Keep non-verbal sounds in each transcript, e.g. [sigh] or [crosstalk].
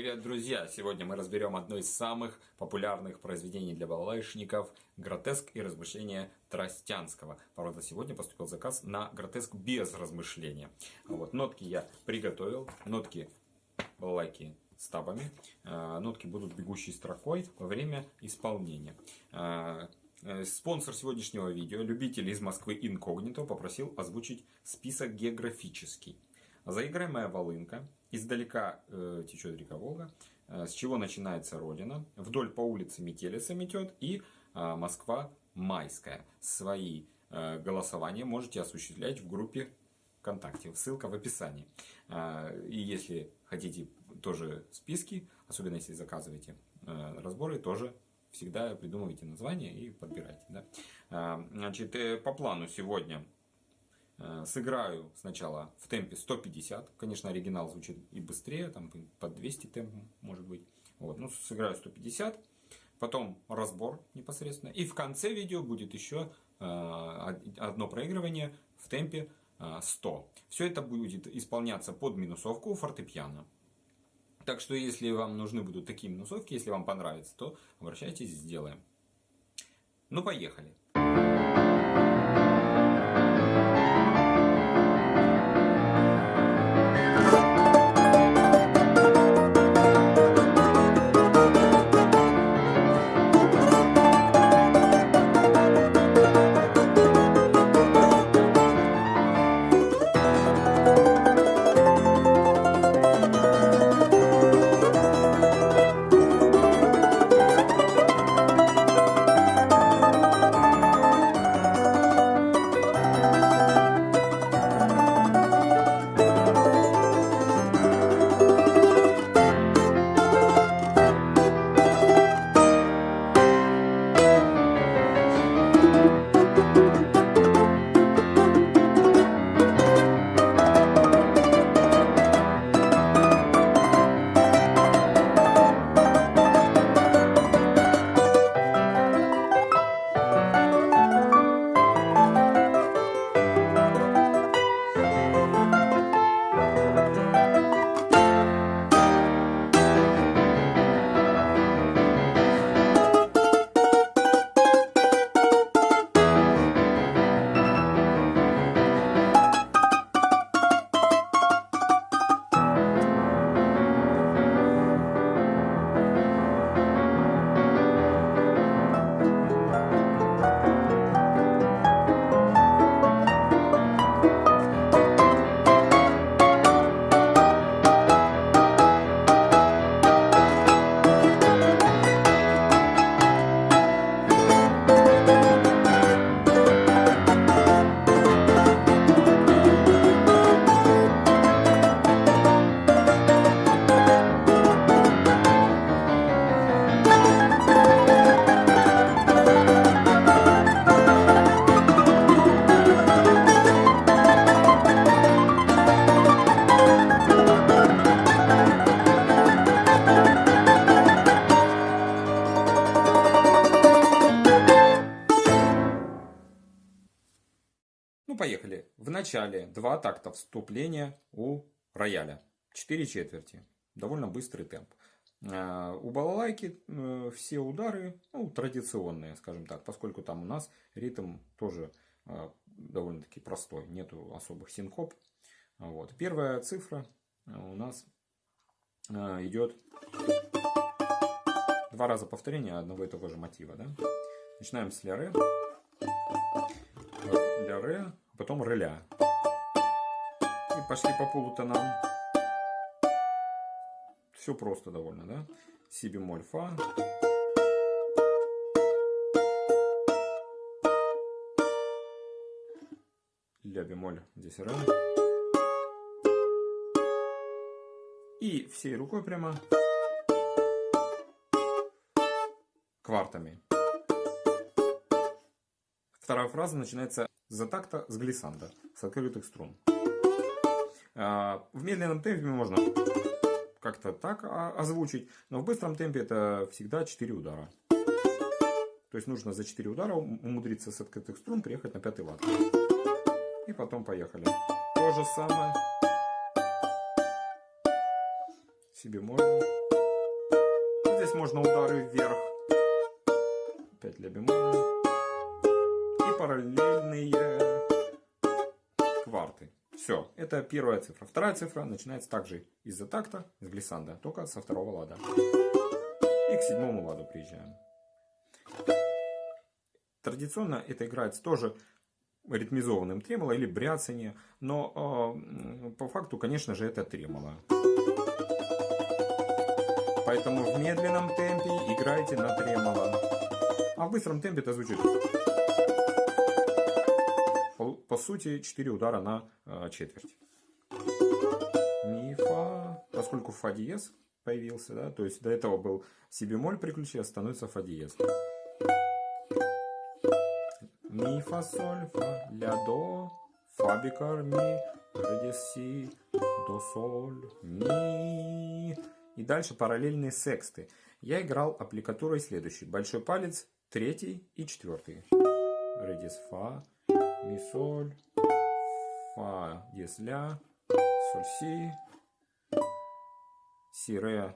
Привет, друзья! Сегодня мы разберем одно из самых популярных произведений для балалайшников «Гротеск и размышления Тростянского». Правда, сегодня поступил заказ на гротеск без размышления. Вот, нотки я приготовил, нотки балалайки с табами. А, нотки будут бегущей строкой во время исполнения. А, э, спонсор сегодняшнего видео, любитель из Москвы Инкогнито, попросил озвучить список географический. Заиграемая волынка. Издалека э, течет река Волга. Э, с чего начинается Родина. Вдоль по улице Метелица метет. И э, Москва Майская. Свои э, голосования можете осуществлять в группе ВКонтакте. Ссылка в описании. Э, и если хотите тоже списки, особенно если заказываете э, разборы, тоже всегда придумывайте название и подбирайте. Да? Э, значит, э, по плану сегодня сыграю сначала в темпе 150. Конечно, оригинал звучит и быстрее, там под 200 темп может быть. Вот, ну, сыграю 150. Потом разбор непосредственно. И в конце видео будет еще э, одно проигрывание в темпе 100. Э, Все это будет исполняться под минусовку фортепиано. Так что, если вам нужны будут такие минусовки, если вам понравится, то обращайтесь, сделаем. Ну, поехали. Начале два такта вступления у рояля. Четыре четверти. Довольно быстрый темп. А, у балалайки э, все удары ну, традиционные, скажем так, поскольку там у нас ритм тоже а, довольно-таки простой, нету особых синкоп. Вот. Первая цифра у нас идет два раза повторения одного и того же мотива. Да? Начинаем с ля. Ля ре, потом реля. И пошли по полутонам. Все просто довольно, да? Си бемоль, фа. Ля бемоль, здесь ре. И всей рукой прямо квартами. Вторая фраза начинается за такта с глиссанда, с открытых струн. А, в медленном темпе можно как-то так озвучить, но в быстром темпе это всегда 4 удара. То есть нужно за 4 удара умудриться с открытых струн приехать на пятый лад. И потом поехали. То же самое. Себе можно. Здесь можно удары вверх. Опять ля бемоль. Параллельные кварты. Все, это первая цифра. Вторая цифра начинается также из-за такта, из глиссанда, только со второго лада. И к седьмому ладу приезжаем. Традиционно это играется тоже ритмизованным тремоло или бряцание, но э, по факту, конечно же, это тремоло. Поэтому в медленном темпе играйте на тремоло. А в быстром темпе это звучит. По, сути, 4 удара на э, четверть. Ми, фа. Поскольку фа диез появился, да, то есть до этого был си бемоль при ключе, становится фа диез. Ми, фа, соль, фа, ля, до, фа, бикар, ми, ре, си, до, соль, ми. И дальше параллельные сексты. Я играл аппликатурой следующий. Большой палец, третий и четвертый. Ре, фа, ми, соль, фа, диез, ля, соль, си, си, ре,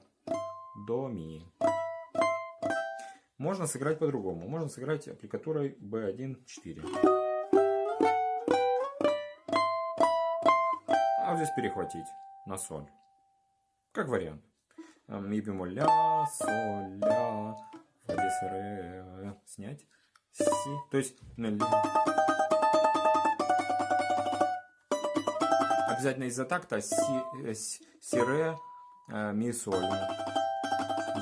до, ми. Можно сыграть по-другому. Можно сыграть аппликатурой B1-4. А вот здесь перехватить на соль. Как вариант. Ми бемоль ля, соль, ля, фа диез, ре, снять, си. То есть обязательно из-за такта си, э, си, ре, э, ми, соль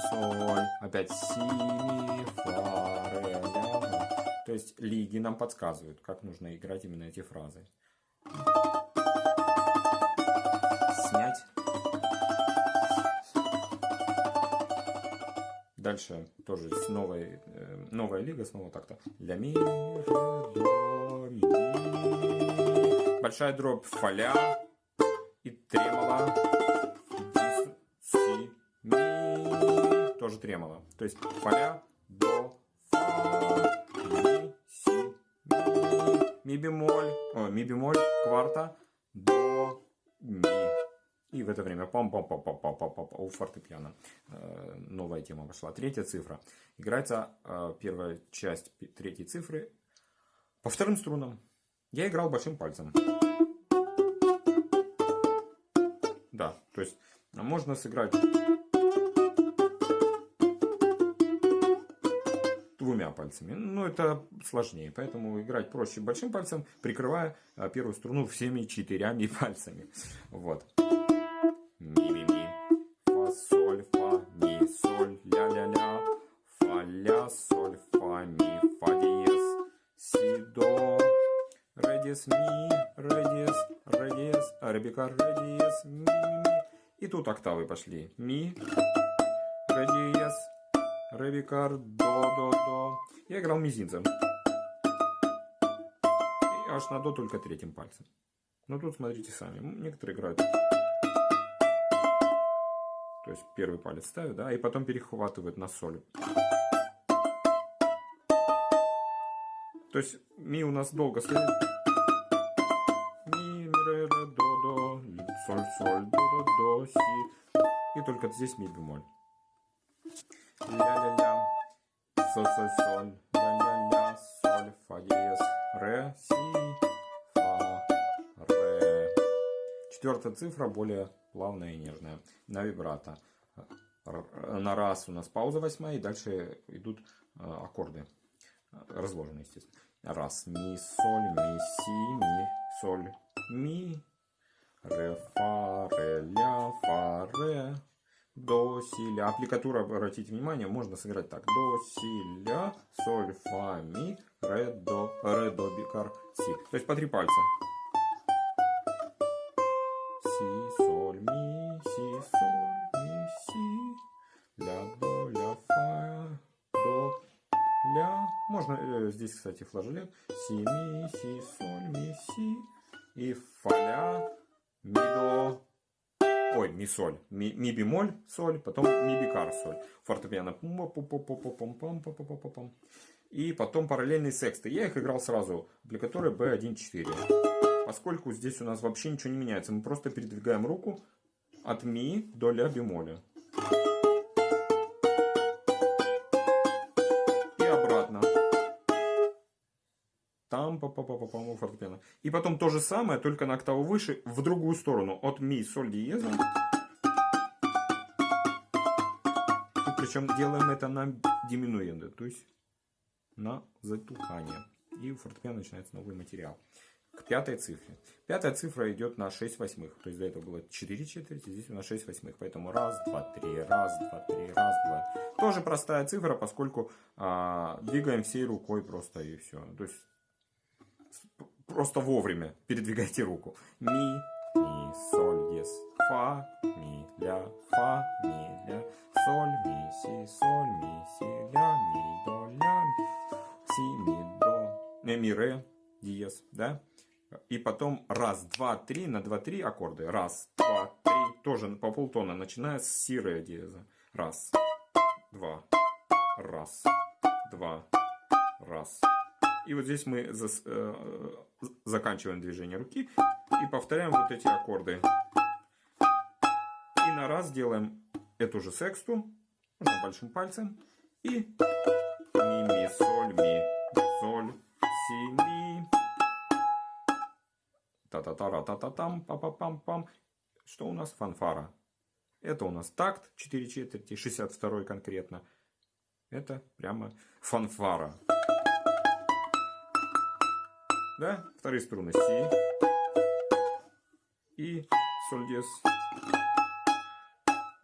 соль, опять си, ми, фа, ре, ля. То есть лиги нам подсказывают, как нужно играть именно эти фразы. Снять. Дальше тоже с новой, э, новая лига, снова так-то. Ля, ми, ре, до, ми. Большая дробь фаля тремоло. тоже тремоло. То есть фа, до, фа, ми, си, ми, ми бемоль, о, ми бемоль, кварта, до, ми. И в это время пам пам пам пам пам пам пам у фортепиано. Э, новая тема вошла. Третья цифра. Играется э, первая часть третьей цифры по вторым струнам. Я играл большим пальцем. Да, то есть можно сыграть двумя пальцами. Но это сложнее, поэтому играть проще большим пальцем, прикрывая а, первую струну всеми четырьмя пальцами. Вот. Ми, ми, ми. Фа, соль, фа, ми, соль, ля, ля, ля. Фа, ля, соль, фа, ми, фа, диез, си, до. Ре, диез, ми, диез, ре, бикар, ре, диез, ми, ми, ми. И тут октавы пошли. Ми, ре, диез, Ревикар, до, до, до. Я играл мизинцем. И аж на до только третьим пальцем. Но тут смотрите сами. Некоторые играют. То есть первый палец ставят, да, и потом перехватывают на соль. То есть ми у нас долго стоит. Соль, соль, до, до, до, си. И только здесь ми бемоль ля-ля-ля, соль-соль-соль, ля-ля-ля, соль, фа диез, ре, си, фа, ре. Четвертая цифра более плавная и нежная, на вибрато. На раз у нас пауза восьмая, и дальше идут э, аккорды, разложенные, естественно. Раз, ми, соль, ми, си, ми, соль, ми, ре, фа, ре, ля, фа, ре до, си, ля. Аппликатура, обратите внимание, можно сыграть так. До, си, ля, соль, фа, ми, ре, до, ре, до, бикар, си. То есть по три пальца. Си, соль, ми, си, соль, ми, си, ля, до, ля, фа, до, ля. Можно э, здесь, кстати, флажолет. Си, ми, си, соль, ми, си. И фа, ля, ми, до, ой, ми соль, ми, ми бемоль соль, потом ми бикар соль. Фортепиано. И потом параллельные сексты. Я их играл сразу. Аппликатуры B1-4. Поскольку здесь у нас вообще ничего не меняется. Мы просто передвигаем руку от ми до ля бемоля. Там по по по по фортепиано. И потом то же самое, только на октаву выше, в другую сторону, от ми, соль, диеза. Причем делаем это на диминуенде, то есть на затухание. И фортепиано начинается новый материал. К пятой цифре. Пятая цифра идет на 6 восьмых. То есть до этого было 4 четверти, здесь у нас 6 восьмых. Поэтому раз, два, три, раз, два, три, раз, два. Тоже простая цифра, поскольку а, двигаем всей рукой просто и все. То есть просто вовремя передвигайте руку. Ми, ми, соль, дес, фа, ми, ля, фа, ми, ля, соль, ми, си, соль, ми, си, ля, ми, до, ля, си, ми, до, не, ми, ре, диез, да? И потом раз, два, три, на два, три аккорды. Раз, два, три, тоже по полтона, начиная с си, ре, диеза. Раз, два, раз, два, раз. И вот здесь мы зас, э, заканчиваем движение руки и повторяем вот эти аккорды. И на раз делаем эту же сексту, можно большим пальцем. И ми, ми, соль, ми, соль, си, ми. Та-та-та-ра-та-та-там, па-па-пам-пам. Что у нас? Фанфара. Это у нас такт 4 четверти, 62 конкретно. Это прямо фанфара. Да? Вторые струны си и соль диез.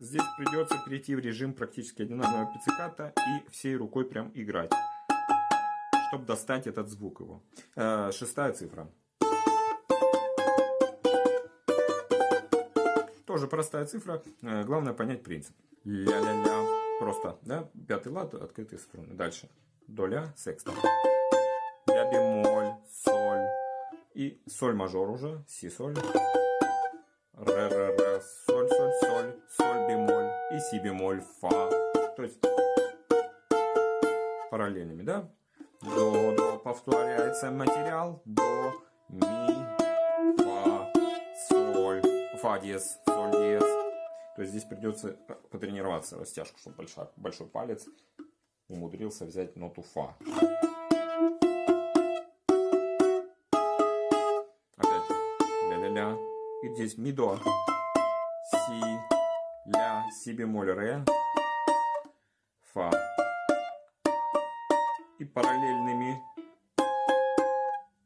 Здесь придется перейти в режим практически одинарного пицциката и всей рукой прям играть, чтобы достать этот звук его. Э, шестая цифра. Тоже простая цифра, э, главное понять принцип. Ля-ля-ля, просто, да, пятый лад, открытые струны. Дальше, до ля, секста. Ля бемоль, и соль мажор уже, си соль. Ре, ре, ре, соль, соль, соль, соль бемоль и си бемоль, фа. То есть параллельными, да? До, до, повторяется материал, до, ми, фа, соль, фа диез, соль диез. То есть здесь придется потренироваться растяжку, чтобы большой, большой палец умудрился взять ноту фа. И здесь ми до, си, ля, си бемоль, ре, фа. И параллельными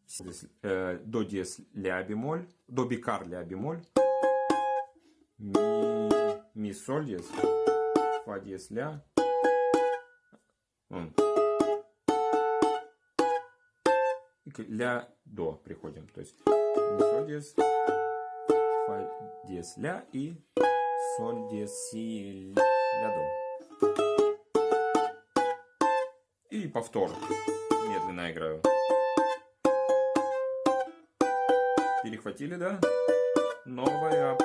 здесь, э, до диез ля бемоль, до бикар ля бемоль, ми, ми соль диез, фа диез ля. Ля до приходим, то есть соль диез фа диез ля и соль диез си ля до. И повтор. Медленно играю. Перехватили, да? Новая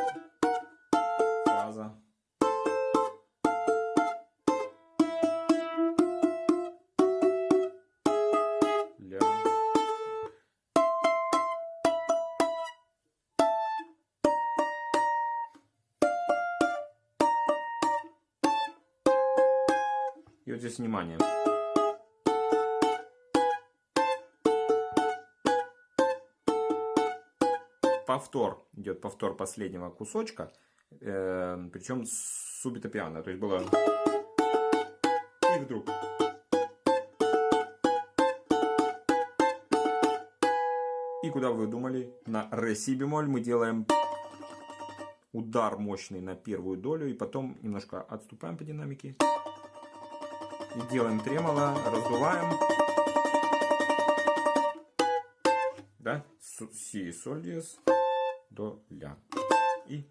Здесь внимание. Повтор. Идет повтор последнего кусочка. Э, причем субито пиано. То есть было... И вдруг... И куда вы думали? На ре си бемоль мы делаем удар мощный на первую долю. И потом немножко отступаем по динамике. И делаем тремоло, раздуваем. Да? Си, соль, диез, до, ля. И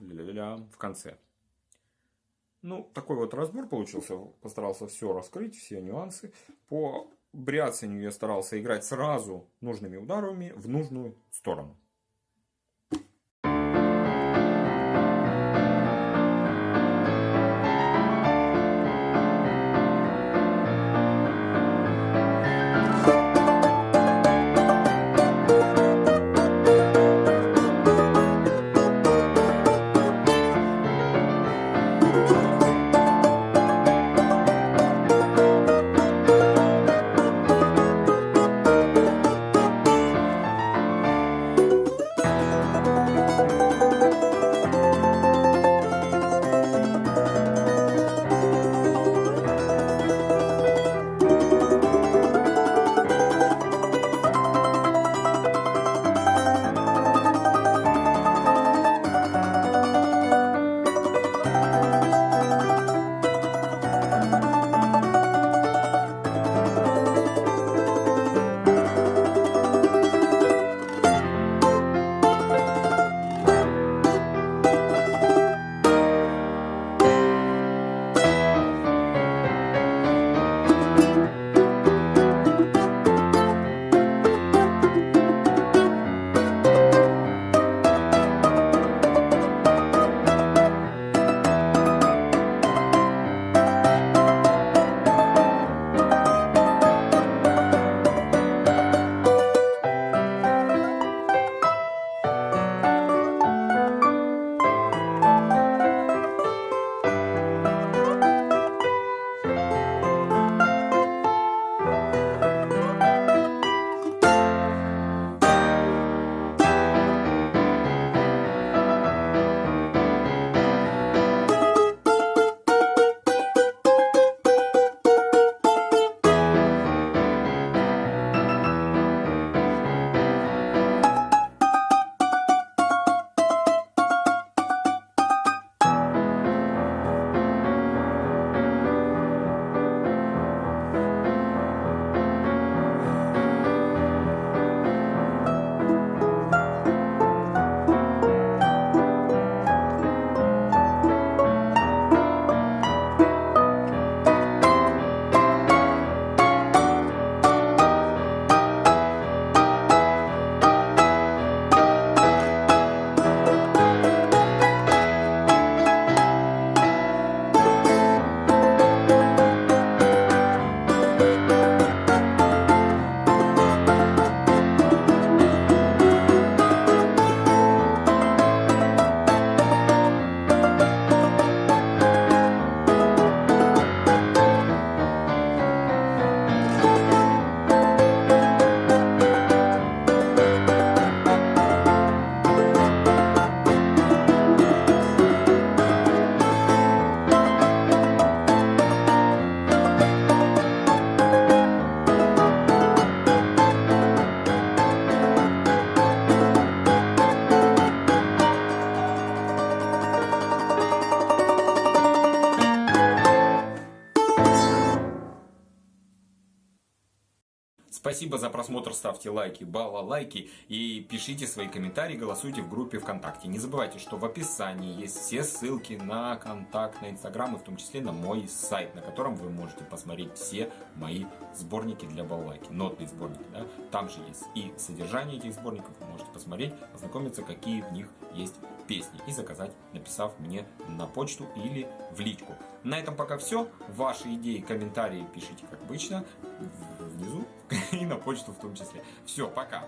ля-ля-ля в конце. Ну, такой вот разбор получился. Постарался все раскрыть, все нюансы. По бряцанию я старался играть сразу нужными ударами в нужную сторону. Просмотр, ставьте лайки, балалайки и пишите свои комментарии, голосуйте в группе ВКонтакте. Не забывайте, что в описании есть все ссылки на контакт, на Инстаграм и в том числе на мой сайт, на котором вы можете посмотреть все мои сборники для балалайки, нотные сборники. Да? Там же есть и содержание этих сборников, вы можете посмотреть, ознакомиться, какие в них есть песни и заказать, написав мне на почту или в личку. На этом пока все. Ваши идеи, комментарии пишите, как обычно, внизу [laughs] и на почту в том числе. Все, пока.